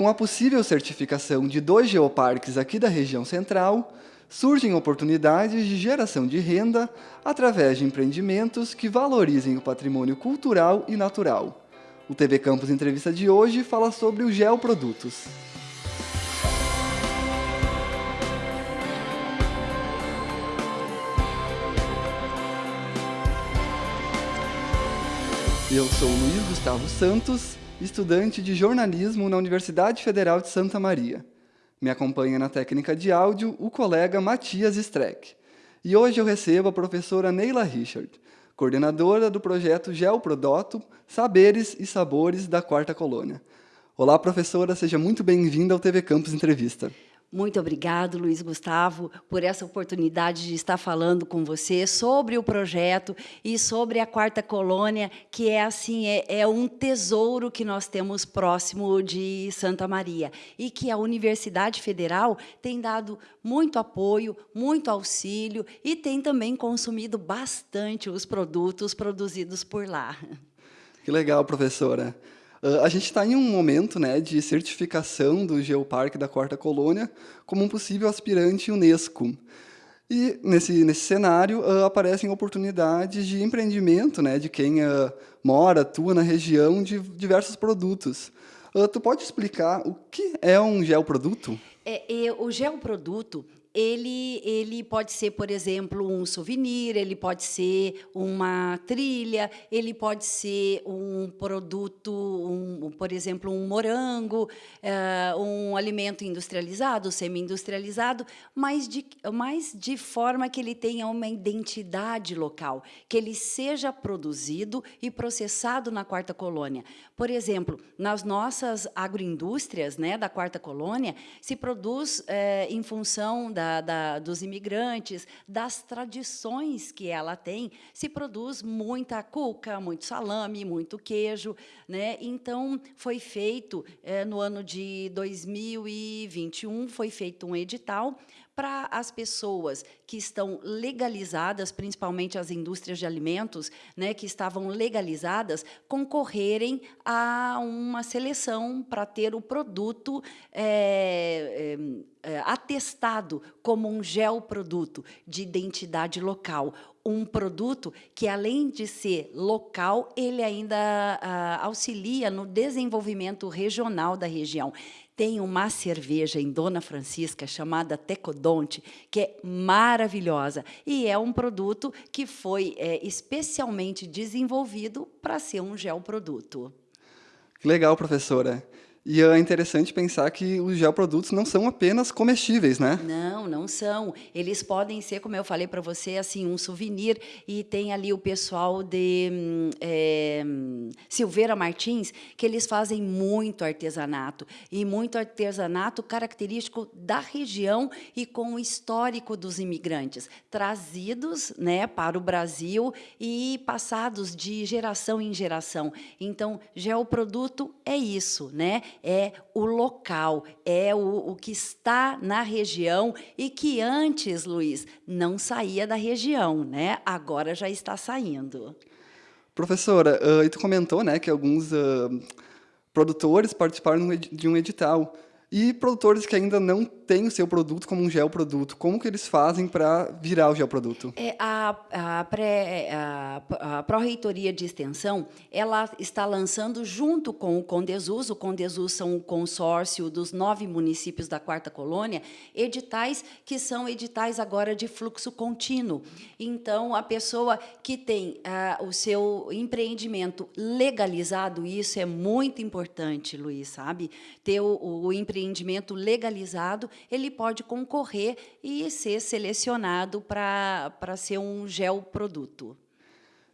Com a possível certificação de dois geoparques aqui da região central, surgem oportunidades de geração de renda através de empreendimentos que valorizem o patrimônio cultural e natural. O TV Campus Entrevista de hoje fala sobre os geoprodutos. Eu sou Luiz Gustavo Santos, estudante de jornalismo na Universidade Federal de Santa Maria. Me acompanha na técnica de áudio o colega Matias Streck. E hoje eu recebo a professora Neila Richard, coordenadora do projeto Geoprodoto Saberes e Sabores da Quarta Colônia. Olá, professora, seja muito bem-vinda ao TV Campus Entrevista. Muito obrigado, Luiz Gustavo, por essa oportunidade de estar falando com você sobre o projeto e sobre a quarta colônia, que é assim é, é, um tesouro que nós temos próximo de Santa Maria e que a Universidade Federal tem dado muito apoio, muito auxílio e tem também consumido bastante os produtos produzidos por lá. Que legal, professora. Uh, a gente está em um momento né, de certificação do Geoparque da Quarta Colônia como um possível aspirante Unesco. E, nesse, nesse cenário, uh, aparecem oportunidades de empreendimento né, de quem uh, mora, atua na região, de diversos produtos. tu pode explicar o que é um geoproduto? É, é, o geoproduto ele, ele pode ser, por exemplo, um souvenir, ele pode ser uma trilha, ele pode ser um produto, um, por exemplo, um morango, uh, um alimento industrializado, semi-industrializado, mas de, mas de forma que ele tenha uma identidade local, que ele seja produzido e processado na quarta colônia. Por exemplo, nas nossas agroindústrias né, da quarta colônia, se produz é, em função da, da, dos imigrantes, das tradições que ela tem, se produz muita cuca, muito salame, muito queijo. Né? Então, foi feito, é, no ano de 2021, foi feito um edital para as pessoas que estão legalizadas, principalmente as indústrias de alimentos, né, que estavam legalizadas, concorrerem a uma seleção para ter o produto é, é, atestado como um geoproduto de identidade local, um produto que, além de ser local, ele ainda ah, auxilia no desenvolvimento regional da região tem uma cerveja em Dona Francisca chamada Tecodonte, que é maravilhosa e é um produto que foi é, especialmente desenvolvido para ser um geoproduto. Que legal, professora. E é interessante pensar que os geoprodutos não são apenas comestíveis, né? Não, não são. Eles podem ser, como eu falei para você, assim um souvenir. E tem ali o pessoal de é, Silveira Martins, que eles fazem muito artesanato. E muito artesanato característico da região e com o histórico dos imigrantes, trazidos né, para o Brasil e passados de geração em geração. Então, geoproduto é isso, né? É o local, é o, o que está na região e que antes, Luiz, não saía da região, né? agora já está saindo. Professora, uh, e tu comentou né, que alguns uh, produtores participaram de um edital. E produtores que ainda não têm o seu produto como um geoproduto, como que eles fazem para virar o geoproduto? É, a, a, pré, a, a Pró-Reitoria de Extensão ela está lançando, junto com o Condesus, o Condesus são o consórcio dos nove municípios da Quarta Colônia, editais que são editais agora de fluxo contínuo. Então, a pessoa que tem ah, o seu empreendimento legalizado, isso é muito importante, Luiz, sabe? Ter o, o empreendimento legalizado, ele pode concorrer e ser selecionado para ser um geoproduto.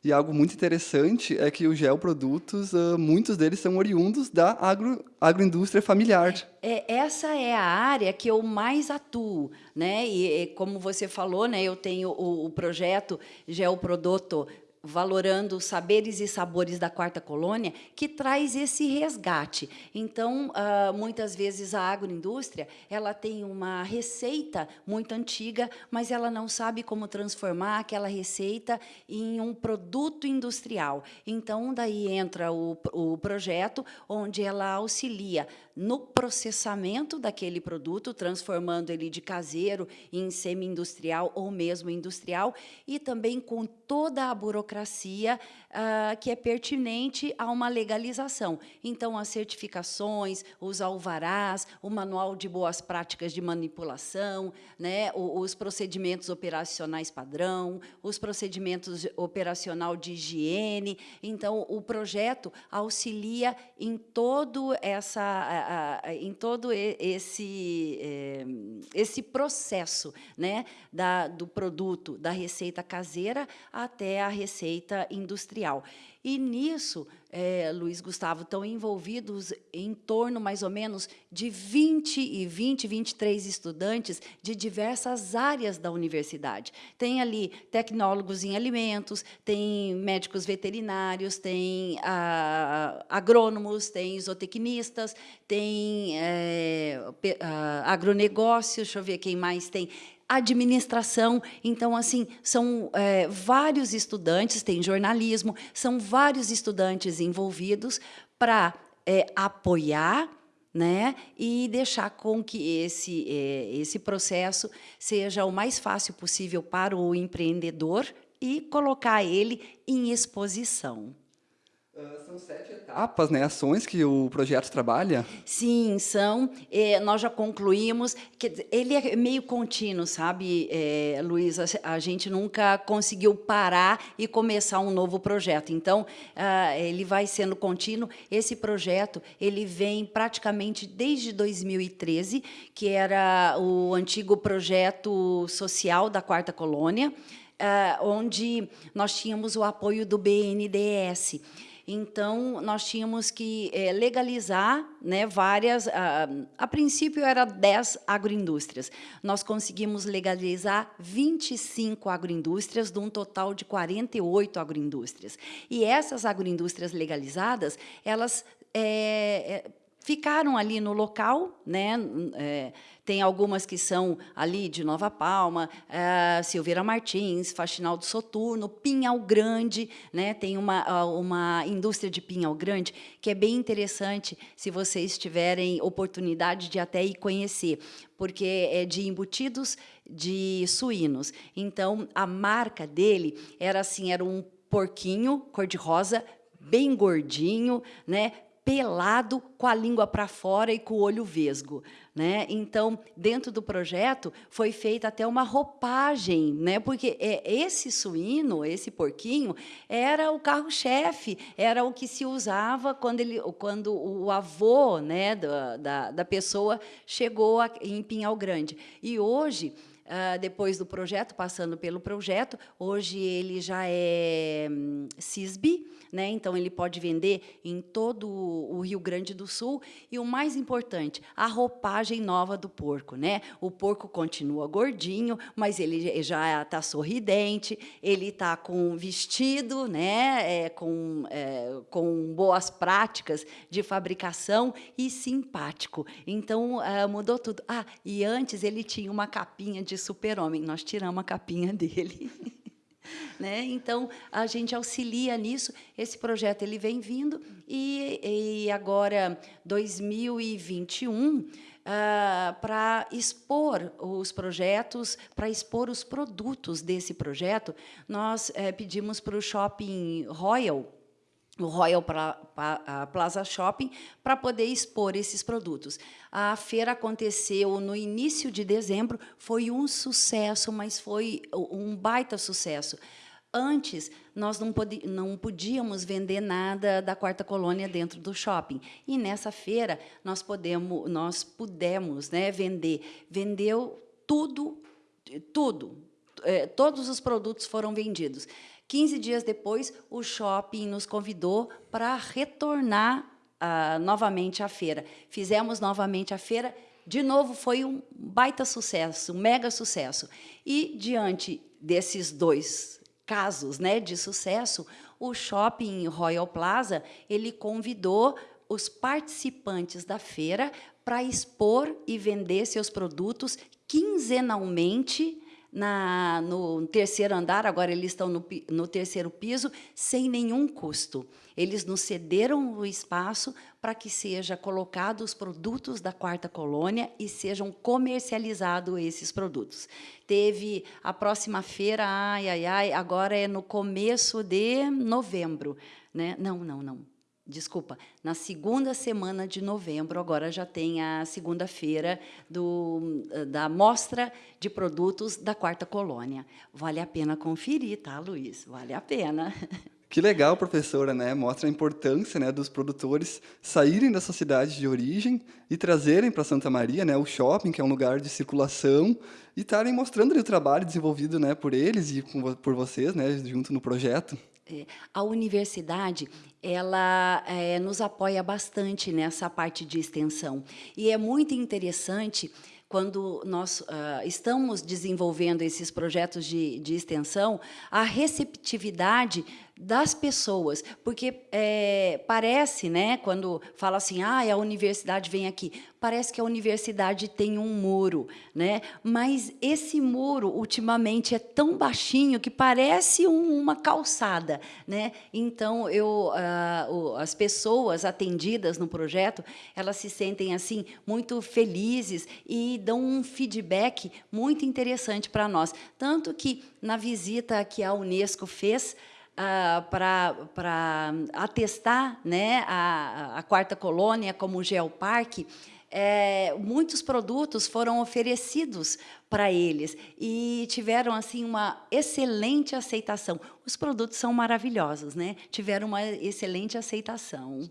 E algo muito interessante é que os geoprodutos, uh, muitos deles são oriundos da agro, agroindústria familiar. É, essa é a área que eu mais atuo. Né? E, e como você falou, né, eu tenho o, o projeto Geoproduto valorando os saberes e sabores da quarta colônia, que traz esse resgate. Então, ah, muitas vezes a agroindústria ela tem uma receita muito antiga, mas ela não sabe como transformar aquela receita em um produto industrial. Então, daí entra o, o projeto, onde ela auxilia no processamento daquele produto, transformando ele de caseiro em semi-industrial ou mesmo industrial, e também com toda a burocracia uh, que é pertinente a uma legalização. Então, as certificações, os alvarás, o manual de boas práticas de manipulação, né, os procedimentos operacionais padrão, os procedimentos operacional de higiene. Então, o projeto auxilia em todo essa em todo esse, eh, esse processo né, da, do produto, da receita caseira até a receita industrial. E nisso, é, Luiz Gustavo, estão envolvidos em torno, mais ou menos, de 20 e 20, 23 estudantes de diversas áreas da universidade. Tem ali tecnólogos em alimentos, tem médicos veterinários, tem ah, agrônomos, tem zootecnistas, tem é, agronegócios, deixa eu ver quem mais tem administração. Então, assim, são é, vários estudantes, tem jornalismo, são vários estudantes envolvidos para é, apoiar né, e deixar com que esse, é, esse processo seja o mais fácil possível para o empreendedor e colocar ele em exposição. Uh, são sete etapas, né, ações que o projeto trabalha? Sim, são. É, nós já concluímos. que Ele é meio contínuo, sabe, é, Luiz? A, a, gente nunca conseguiu parar e começar um novo projeto. Então, uh, ele vai sendo contínuo. Esse projeto ele vem praticamente desde 2013, que era o antigo projeto social da Quarta Colônia, uh, onde nós tínhamos o apoio do BNDES. Então, nós tínhamos que é, legalizar né, várias... A, a princípio, era 10 agroindústrias. Nós conseguimos legalizar 25 agroindústrias, de um total de 48 agroindústrias. E essas agroindústrias legalizadas, elas... É, é, ficaram ali no local, né? É, tem algumas que são ali de Nova Palma, é, Silveira Martins, Faxinal do Soturno, Pinhal Grande, né? tem uma, uma indústria de Pinhal Grande que é bem interessante se vocês tiverem oportunidade de até ir conhecer, porque é de embutidos de suínos. Então, a marca dele era assim, era um porquinho cor-de-rosa, bem gordinho, né? Pelado, com a língua para fora e com o olho vesgo. Né? Então, dentro do projeto, foi feita até uma roupagem, né? porque é, esse suíno, esse porquinho, era o carro-chefe, era o que se usava quando, ele, quando o avô né, da, da, da pessoa chegou em Pinhal Grande. E hoje, Uh, depois do projeto, passando pelo projeto. Hoje ele já é um, CISB, né? então ele pode vender em todo o Rio Grande do Sul. E o mais importante, a roupagem nova do porco. Né? O porco continua gordinho, mas ele já está sorridente, ele está com vestido, né? É, com, é, com boas práticas de fabricação e simpático. Então, uh, mudou tudo. Ah, e antes ele tinha uma capinha de super-homem. Nós tiramos a capinha dele. né? Então, a gente auxilia nisso. Esse projeto ele vem vindo e, e agora, 2021, Uh, para expor os projetos, para expor os produtos desse projeto, nós eh, pedimos para o Shopping Royal, o Royal Plaza Shopping, para poder expor esses produtos. A feira aconteceu no início de dezembro, foi um sucesso, mas foi um baita sucesso. Antes, nós não, não podíamos vender nada da quarta colônia dentro do shopping. E nessa feira nós podemos, nós pudemos né, vender. Vendeu tudo, tudo. É, todos os produtos foram vendidos. 15 dias depois, o shopping nos convidou para retornar ah, novamente à feira. Fizemos novamente a feira, de novo foi um baita sucesso, um mega sucesso. E, diante desses dois casos né, de sucesso, o shopping Royal Plaza ele convidou os participantes da feira para expor e vender seus produtos quinzenalmente na, no terceiro andar, agora eles estão no, no terceiro piso, sem nenhum custo. Eles nos cederam o espaço para que seja colocados os produtos da quarta colônia e sejam comercializados esses produtos. Teve a próxima feira, ai, ai, ai, agora é no começo de novembro. Né? Não, não, não desculpa, na segunda semana de novembro, agora já tem a segunda-feira da mostra de produtos da Quarta Colônia. Vale a pena conferir, tá, Luiz? Vale a pena. Que legal, professora, né? Mostra a importância né, dos produtores saírem dessa cidade de origem e trazerem para Santa Maria né, o shopping, que é um lugar de circulação, e estarem mostrando o trabalho desenvolvido né, por eles e por vocês, né, junto no projeto. É, a universidade ela é, nos apoia bastante nessa parte de extensão. E é muito interessante quando nós uh, estamos desenvolvendo esses projetos de, de extensão, a receptividade das pessoas, porque é, parece, né, quando fala assim, ah, a universidade vem aqui, parece que a universidade tem um muro, né? Mas esse muro ultimamente é tão baixinho que parece um, uma calçada, né? Então eu, uh, as pessoas atendidas no projeto, elas se sentem assim muito felizes e dão um feedback muito interessante para nós, tanto que na visita que a UNESCO fez Uh, para atestar né, a, a, quarta colônia como geoparque, é, muitos produtos foram oferecidos para eles e tiveram assim uma excelente aceitação. Os produtos são maravilhosos, né? Tiveram uma excelente aceitação.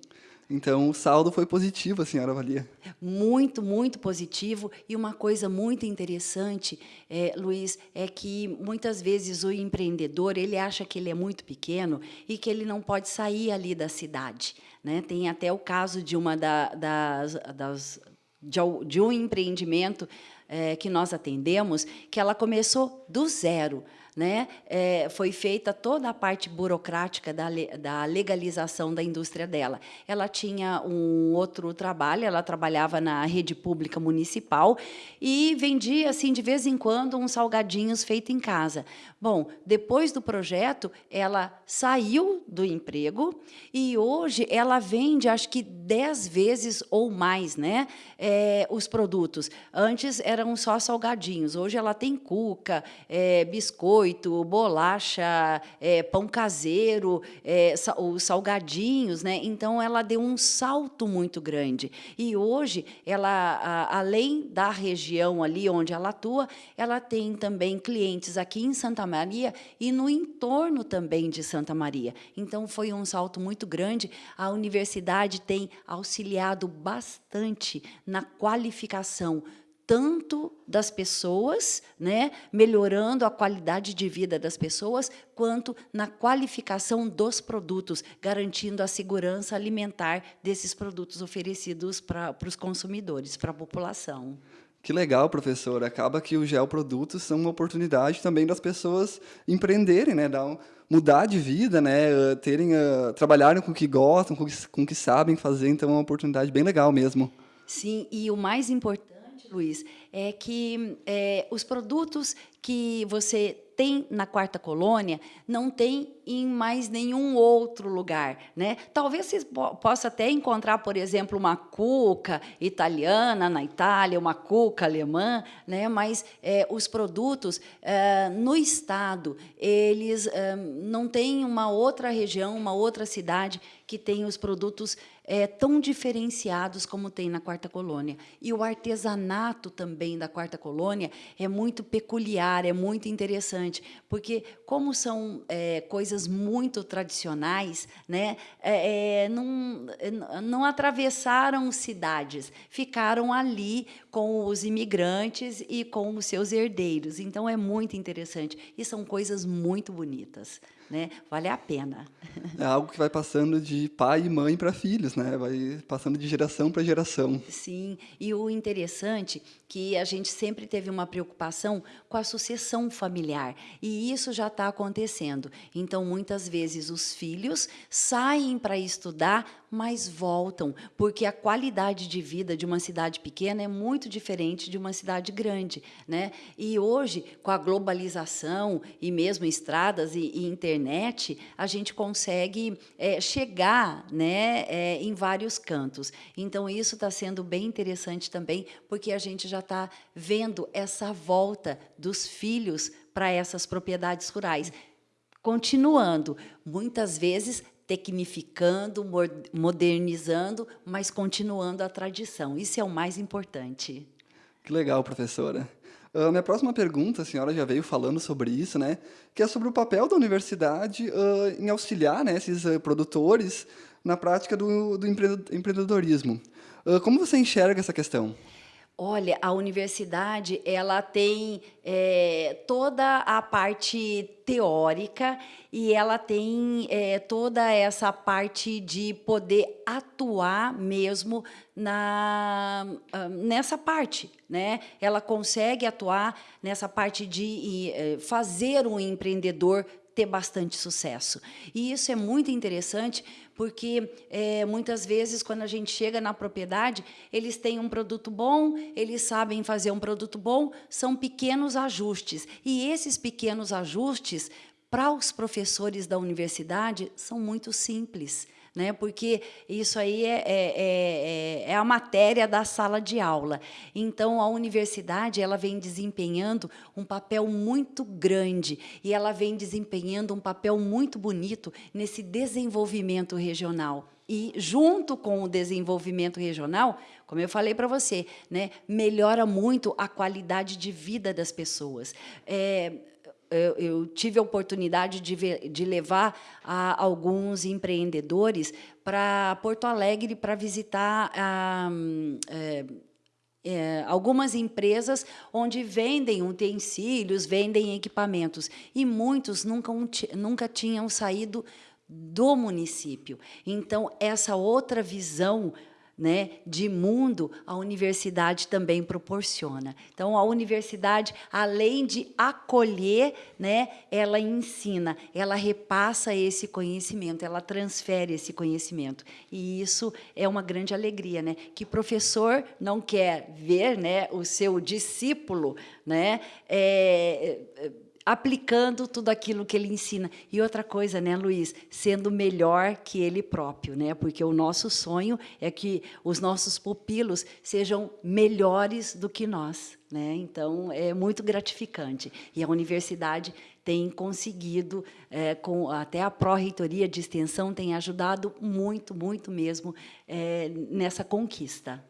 Então, o saldo foi positivo, a senhora avalia? Muito, muito positivo. E uma coisa muito interessante, é, Luiz, é que muitas vezes o empreendedor ele acha que ele é muito pequeno e que ele não pode sair ali da cidade. Né? Tem até o caso de uma da, das, das de, de um empreendimento é, que nós atendemos, que ela começou do zero né, é, foi feita toda a parte burocrática da, da legalização da indústria dela. Ela tinha um outro trabalho, ela trabalhava na rede pública municipal e vendia, assim, de vez em quando, uns salgadinhos feitos em casa. Bom, depois do projeto, ela saiu do emprego e hoje ela vende, acho que dez vezes ou mais, né, é, os produtos. Antes eram só salgadinhos, hoje ela tem cuca, é, biscoito, biscoito, bolacha, é, pão caseiro, é, os salgadinhos, né? Então ela deu um salto muito grande. E hoje ela, a, além da região ali onde ela atua, ela tem também clientes aqui em Santa Maria e no entorno também de Santa Maria. Então foi um salto muito grande. A universidade tem auxiliado bastante na qualificação tanto das pessoas, né, melhorando a qualidade de vida das pessoas, quanto na qualificação dos produtos, garantindo a segurança alimentar desses produtos oferecidos para, os consumidores, para a população. Que legal, professor. Acaba que os geoprodutos são uma oportunidade também das pessoas empreenderem, né, dar um, mudar de vida, né, terem, uh, trabalharem com o que gostam, com o que, com o que sabem fazer. Então, é uma oportunidade bem legal mesmo. Sim, e o mais importante Luiz, é que é, os produtos que você tem na quarta colônia não tem em mais nenhum outro lugar, né? Talvez você possa até encontrar, por exemplo, uma cuca italiana na Itália, uma cuca alemã, né? Mas é, os produtos é, no estado eles é, não têm uma outra região, uma outra cidade que tem os produtos é, tão diferenciados como tem na quarta colônia. E o artesanato também da quarta colônia é muito peculiar, é muito interessante, porque como são é, coisas muito tradicionais, né, é, não, não atravessaram cidades, ficaram ali com os imigrantes e com os seus herdeiros. Então, é muito interessante. E são coisas muito bonitas. Né? Vale a pena. É algo que vai passando de pai e mãe para filhos, né? Vai passando de geração para geração. Sim, e o interessante que a gente sempre teve uma preocupação com a sucessão familiar, e isso já está acontecendo. Então, muitas vezes, os filhos saem para estudar, mas voltam, porque a qualidade de vida de uma cidade pequena é muito diferente de uma cidade grande. Né? E hoje, com a globalização, e mesmo estradas e, e internet, a gente consegue é, chegar né, é, em vários cantos. Então, isso está sendo bem interessante também, porque a gente já está vendo essa volta dos filhos para essas propriedades rurais. Continuando, muitas vezes tecnificando, modernizando, mas continuando a tradição. Isso é o mais importante. Que legal, professora. Uh, minha próxima pergunta, a senhora já veio falando sobre isso, né? Que é sobre o papel da universidade uh, em auxiliar né, esses uh, produtores na prática do, do empreendedorismo. como você enxerga essa questão? Olha, a universidade ela tem é, toda a parte teórica e ela tem é, toda essa parte de poder atuar mesmo na, ah, nessa parte. Né? Ela consegue atuar nessa parte de é, fazer um empreendedor ter bastante sucesso. E isso é muito interessante, porque é, muitas vezes, quando a gente chega na propriedade, eles têm um produto bom, eles sabem fazer um produto bom, são pequenos ajustes. E esses pequenos ajustes, para os professores da universidade, são muito simples né? porque isso aí é, é, é, é, a matéria da sala de aula. Então, a universidade ela vem desempenhando um papel muito grande e ela vem desempenhando um papel muito bonito nesse desenvolvimento regional. E, junto com o desenvolvimento regional, como eu falei para você, né, melhora muito a qualidade de vida das pessoas. É, eu, eu, tive a oportunidade de, ver, de levar alguns empreendedores para Porto Alegre para visitar a, é, é, algumas empresas onde vendem utensílios, vendem equipamentos, e muitos nunca, nunca tinham saído do município. Então, essa outra visão né, de mundo, a universidade também proporciona. Então, a universidade, além de acolher, né, ela ensina, ela repassa esse conhecimento, ela transfere esse conhecimento. E isso é uma grande alegria, né, que professor não quer ver né, o seu discípulo né, é, aplicando tudo aquilo que ele ensina. E outra coisa, né, Luiz, sendo melhor que ele próprio, né? Porque o nosso sonho é que os nossos pupilos sejam melhores do que nós, né? Então é muito gratificante. E a universidade tem conseguido, é, com até a pró-reitoria de extensão tem ajudado muito, muito mesmo é, nessa conquista.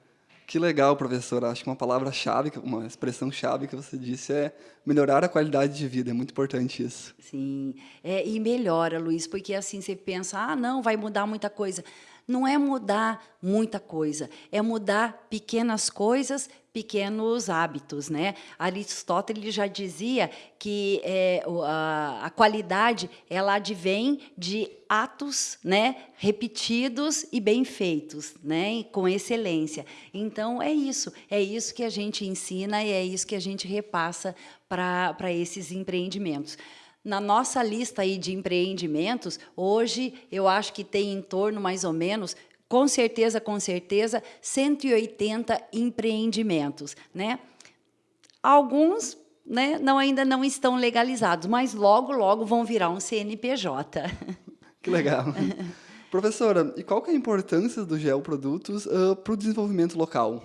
Que legal, professor. Acho que uma palavra-chave, uma expressão-chave que você disse é melhorar a qualidade de vida. É muito importante isso. Sim, é, e melhora, Luiz, porque assim você pensa, ah, não, vai mudar muita coisa. Não é mudar muita coisa, é mudar pequenas coisas pequenos hábitos. Né? Aristóteles já dizia que é, a, a, qualidade ela advém de atos né, repetidos e bem feitos, né, com excelência. Então, é isso. É isso que a gente ensina e é isso que a gente repassa para esses empreendimentos. Na nossa lista aí de empreendimentos, hoje eu acho que tem em torno mais ou menos com certeza, com certeza, 180 empreendimentos. Né? Alguns né, não, ainda não estão legalizados, mas logo, logo vão virar um CNPJ. Que legal. Professora, e qual que é a importância dos geoprodutos uh, para o desenvolvimento local?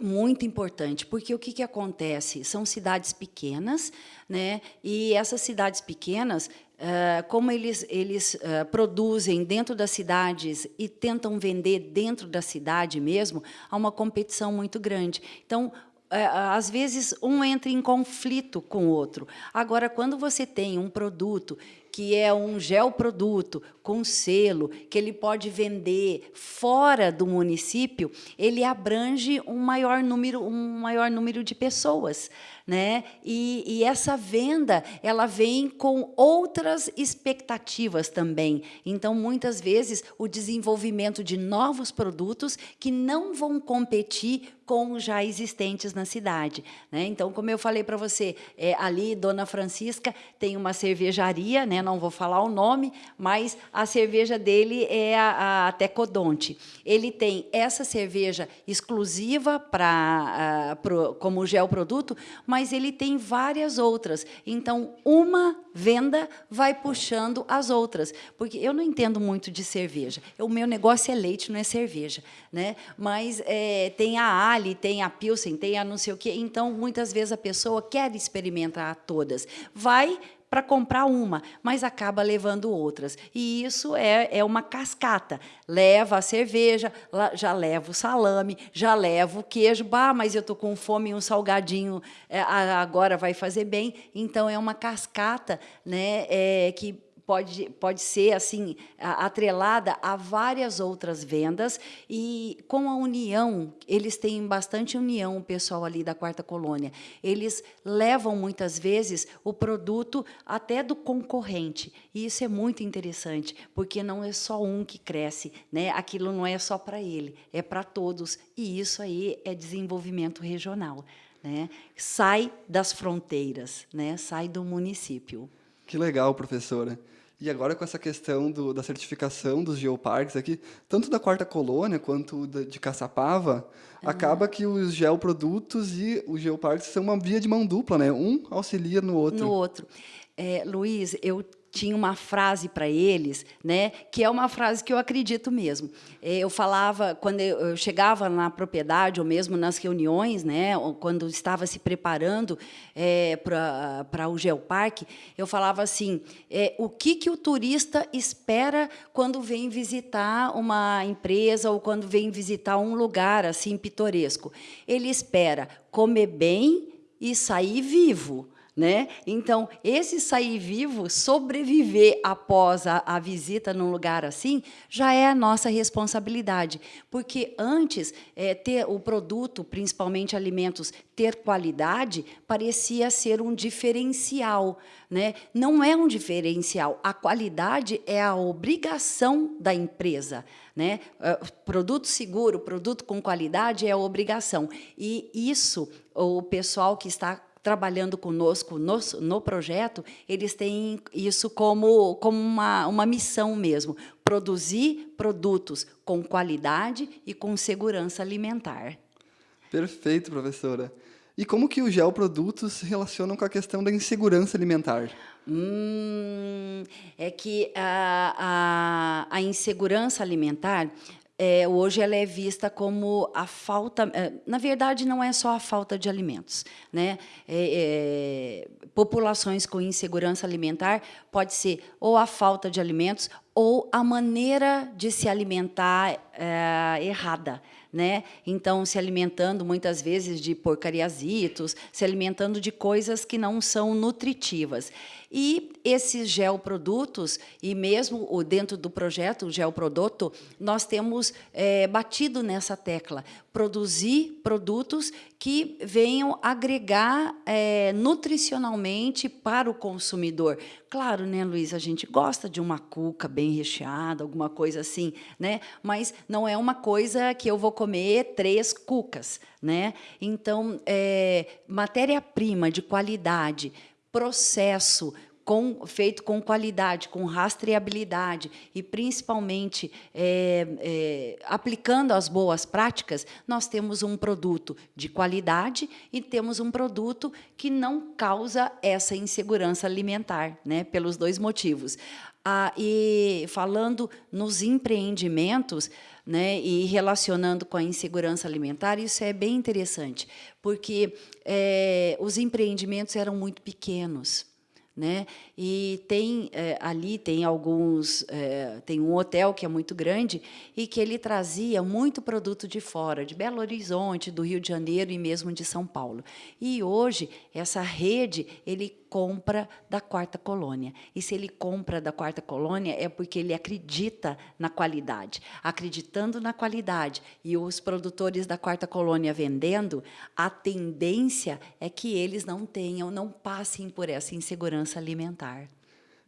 Muito importante, porque o que, que acontece? São cidades pequenas, né? e essas cidades pequenas, Uh, como eles, eles uh, produzem dentro das cidades e tentam vender dentro da cidade mesmo, há uma competição muito grande. Então, é, às vezes um entra em conflito com o outro. Agora, quando você tem um produto que é um geoproduto com selo, que ele pode vender fora do município, ele abrange um maior número, um maior número de pessoas. Né? E, e, essa venda ela vem com outras expectativas também. Então, muitas vezes, o desenvolvimento de novos produtos que não vão competir com já existentes na cidade. Né? Então, como eu falei para você, é, ali, Dona Francisca tem uma cervejaria, né? Não vou falar o nome, mas a cerveja dele é a, a Tecodonte. Ele tem essa cerveja exclusiva para uh, como geoproduto, mas ele tem várias outras. Então, uma venda vai puxando as outras. Porque eu não entendo muito de cerveja. O meu negócio é leite, não é cerveja. Né? Mas é, tem a Ali, tem a Pilsen, tem a não sei o quê. Então, muitas vezes, a pessoa quer experimentar todas. Vai para comprar uma, mas acaba levando outras. E isso é, é uma cascata. Leva a cerveja, já leva o salame, já leva o queijo. Bah, mas eu estou com fome, um salgadinho é, agora vai fazer bem. Então, é uma cascata né, é, que pode, pode ser assim atrelada a várias outras vendas e com a união, eles têm bastante união, o pessoal ali da quarta colônia. Eles levam muitas vezes o produto até do concorrente. E isso é muito interessante, porque não é só um que cresce, né? Aquilo não é só para ele, é para todos. E isso aí é desenvolvimento regional, né? Sai das fronteiras, né? Sai do município. Que legal, professora. E agora com essa questão do, da certificação dos geoparques aqui, tanto da quarta colônia quanto da, de Caçapava, uhum. acaba que os geoprodutos e os geoparques são uma via de mão dupla, né? Um auxilia no outro. No outro. É, Luiz, eu tinha uma frase para eles, né, que é uma frase que eu acredito mesmo. É, eu falava, quando eu chegava na propriedade, ou mesmo nas reuniões, né, quando estava se preparando é, para o Geoparque, eu falava assim, é, o que, que o turista espera quando vem visitar uma empresa ou quando vem visitar um lugar assim pitoresco? Ele espera comer bem e sair vivo. Né? Então, esse sair vivo, sobreviver após a, a, visita num lugar assim, já é a nossa responsabilidade. Porque antes, é, ter o produto, principalmente alimentos, ter qualidade, parecia ser um diferencial. Né? Não é um diferencial. A qualidade é a obrigação da empresa. Né? É, produto seguro, produto com qualidade é a obrigação. E isso, o pessoal que está trabalhando conosco no, no projeto, eles têm isso como, como uma, uma missão mesmo, produzir produtos com qualidade e com segurança alimentar. Perfeito, professora. E como que os geoprodutos se relacionam com a questão da insegurança alimentar? Hum, é que a, a, a insegurança alimentar é, hoje ela é vista como a falta, é, na verdade não é só a falta de alimentos, né? É, é, populações com insegurança alimentar pode ser ou a falta de alimentos ou a maneira de se alimentar é, errada, né? Então, se alimentando muitas vezes de porcariasitos, se alimentando de coisas que não são nutritivas. E esses geoprodutos, e mesmo dentro do projeto o geoproduto, nós temos é, batido nessa tecla, produzir produtos que venham agregar é, nutricionalmente para o consumidor. Claro, né, Luiz, a gente gosta de uma cuca bem recheada, alguma coisa assim, né? mas não é uma coisa que eu vou comer três cucas. Né? Então, é, matéria-prima de qualidade, processo com, feito com qualidade, com rastreabilidade e, principalmente, é, é, aplicando as boas práticas, nós temos um produto de qualidade e temos um produto que não causa essa insegurança alimentar, né, pelos dois motivos. Ah, e falando nos empreendimentos, né, e relacionando com a insegurança alimentar, isso é bem interessante, porque é, os empreendimentos eram muito pequenos. Né? E tem é, ali tem alguns é, tem um hotel que é muito grande e que ele trazia muito produto de fora, de Belo Horizonte, do Rio de Janeiro e mesmo de São Paulo. E hoje essa rede ele compra da quarta colônia. E se ele compra da quarta colônia, é porque ele acredita na qualidade. Acreditando na qualidade e os produtores da quarta colônia vendendo, a tendência é que eles não tenham, não passem por essa insegurança alimentar.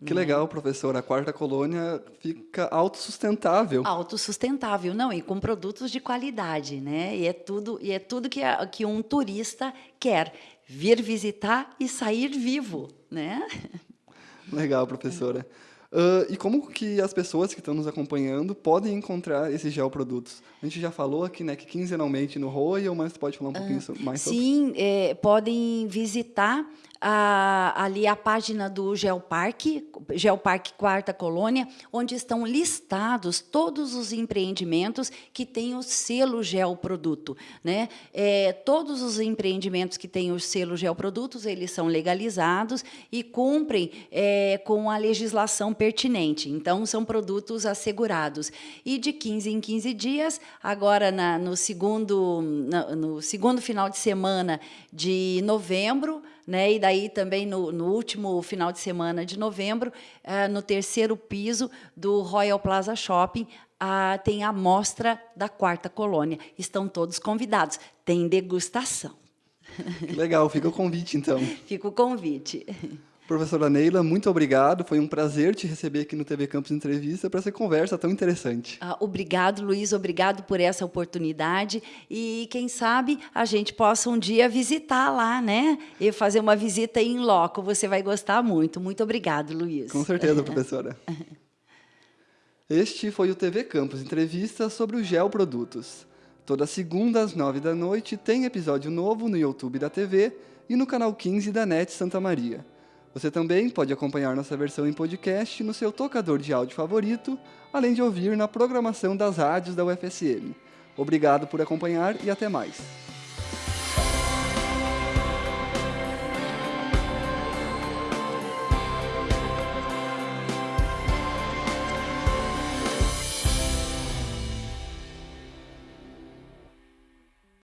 Que legal, professor. A quarta colônia fica autossustentável. Autossustentável, não, e com produtos de qualidade, né? E é tudo, e é tudo que, a, que um turista quer, vir visitar e sair vivo, né? Legal, professora. Uh, e como que as pessoas que estão nos acompanhando podem encontrar esses geoprodutos? A gente já falou aqui, né, que quinzenalmente no Royal, mas pode falar um pouquinho uh, mais sobre? Sim, é, podem visitar a, ali a página do Geoparque, Geoparque Quarta Colônia, onde estão listados todos os empreendimentos que têm o selo Geoproduto. Né? É, todos os empreendimentos que têm o selo Geoprodutos, eles são legalizados e cumprem é, com a legislação pertinente. Então, são produtos assegurados. E de 15 em 15 dias, agora na, no, segundo, na, no segundo final de semana de novembro, né? E daí também no, no último final de semana de novembro, eh, no terceiro piso do Royal Plaza Shopping, ah, tem a mostra da quarta colônia. Estão todos convidados. Tem degustação. Legal, fica o convite então. Fica o convite. Professora Neila, muito obrigado. Foi um prazer te receber aqui no TV Campus Entrevista para essa conversa tão interessante. Ah, obrigado, Luiz. Obrigado por essa oportunidade. E quem sabe a gente possa um dia visitar lá, né? E fazer uma visita em loco. Você vai gostar muito. Muito obrigado, Luiz. Com certeza, professora. Este foi o TV Campus Entrevista sobre os geoprodutos. Toda segunda às nove da noite tem episódio novo no YouTube da TV e no canal 15 da NET Santa Maria. Você também pode acompanhar nossa versão em podcast no seu tocador de áudio favorito, além de ouvir na programação das rádios da UFSM. Obrigado por acompanhar e até mais.